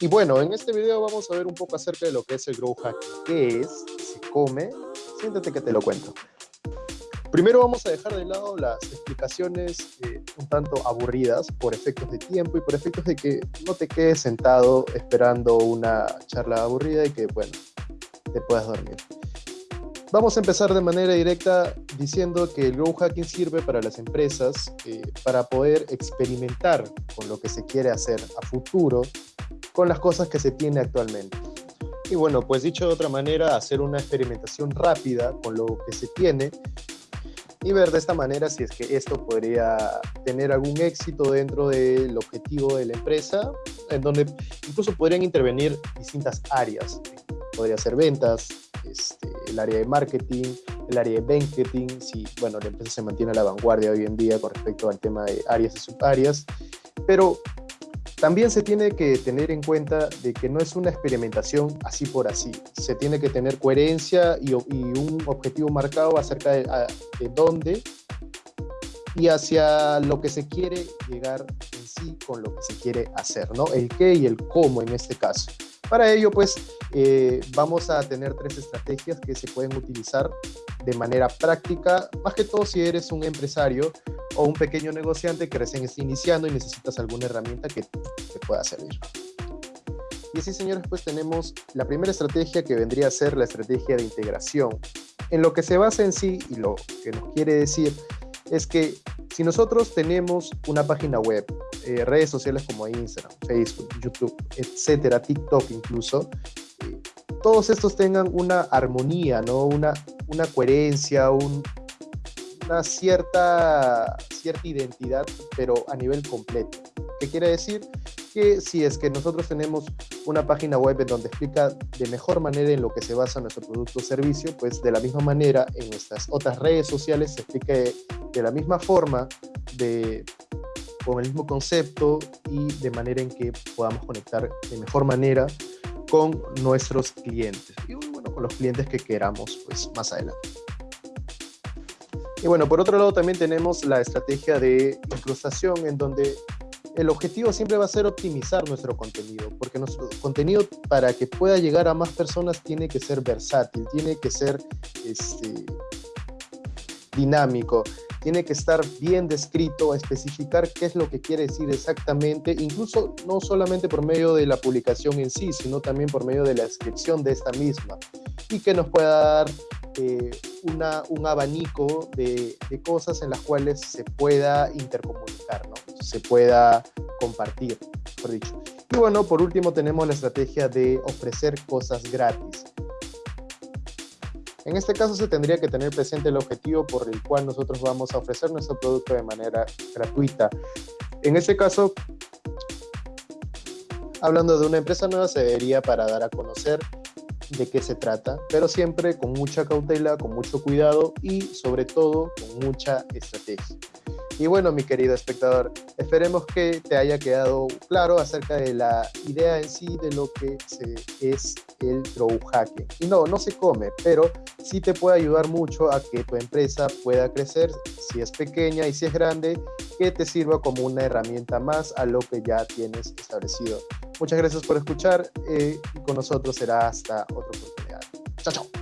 Y bueno, en este video vamos a ver un poco acerca de lo que es el Grow Hacking. ¿Qué es? ¿Se come? Siéntate que te lo cuento. Primero vamos a dejar de lado las explicaciones eh, un tanto aburridas por efectos de tiempo y por efectos de que no te quedes sentado esperando una charla aburrida y que, bueno, te puedas dormir. Vamos a empezar de manera directa diciendo que el Grow Hacking sirve para las empresas eh, para poder experimentar con lo que se quiere hacer a futuro con las cosas que se tiene actualmente. Y bueno, pues dicho de otra manera, hacer una experimentación rápida con lo que se tiene y ver de esta manera si es que esto podría tener algún éxito dentro del objetivo de la empresa, en donde incluso podrían intervenir distintas áreas. Podría ser ventas, este, el área de marketing, el área de banqueting, si bueno, la empresa se mantiene a la vanguardia hoy en día con respecto al tema de áreas y subáreas, pero también se tiene que tener en cuenta de que no es una experimentación así por así. Se tiene que tener coherencia y, un objetivo marcado acerca de, de, dónde y hacia lo que se quiere llegar en sí con lo que se quiere hacer, ¿no? El qué y el cómo en este caso. Para ello, pues, eh, vamos a tener tres estrategias que se pueden utilizar de manera práctica, más que todo si eres un empresario o un pequeño negociante que recién está iniciando y necesitas alguna herramienta que te pueda servir. Y así, señores, pues tenemos la primera estrategia que vendría a ser la estrategia de integración. En lo que se basa en sí y lo que nos quiere decir es que si nosotros tenemos una página web, eh, redes sociales como Instagram, Facebook, YouTube, etcétera, TikTok incluso, eh, todos estos tengan una armonía, ¿no? una, una coherencia, un, una cierta, cierta identidad, pero a nivel completo. ¿Qué quiere decir? Que si es que nosotros tenemos una página web en donde explica de mejor manera en lo que se basa nuestro producto o servicio, pues de la misma manera en nuestras otras redes sociales se explique de la misma forma, de, con el mismo concepto y de manera en que podamos conectar de mejor manera con nuestros clientes y bueno, con los clientes que queramos pues más adelante. Y bueno, por otro lado también tenemos la estrategia de incrustación en donde el objetivo siempre va a ser optimizar nuestro contenido, porque nuestro contenido para que pueda llegar a más personas tiene que ser versátil, tiene que ser este, dinámico, tiene que estar bien descrito, especificar qué es lo que quiere decir exactamente, incluso no solamente por medio de la publicación en sí, sino también por medio de la descripción de esta misma, y que nos pueda dar eh, un abanico de, cosas en las cuales se pueda intercomunicar, se pueda compartir, por dicho. Y bueno, por último tenemos la estrategia de ofrecer cosas gratis. En este caso se tendría que tener presente el objetivo por el cual nosotros vamos a ofrecer nuestro producto de manera gratuita. En este caso, hablando de una empresa nueva, se debería para dar a conocer de qué se trata, pero siempre con mucha cautela, con mucho cuidado y sobre todo con mucha estrategia. Y bueno, mi querido espectador, esperemos que te haya quedado claro acerca de la idea en sí de lo que es el grow hacking. Y no, no se come, pero sí te puede ayudar mucho a que tu empresa pueda crecer, si es pequeña y si es grande, que te sirva como una herramienta más a lo que ya tienes establecido. Muchas gracias por escuchar eh, y con nosotros será hasta otra oportunidad. Chao, chao.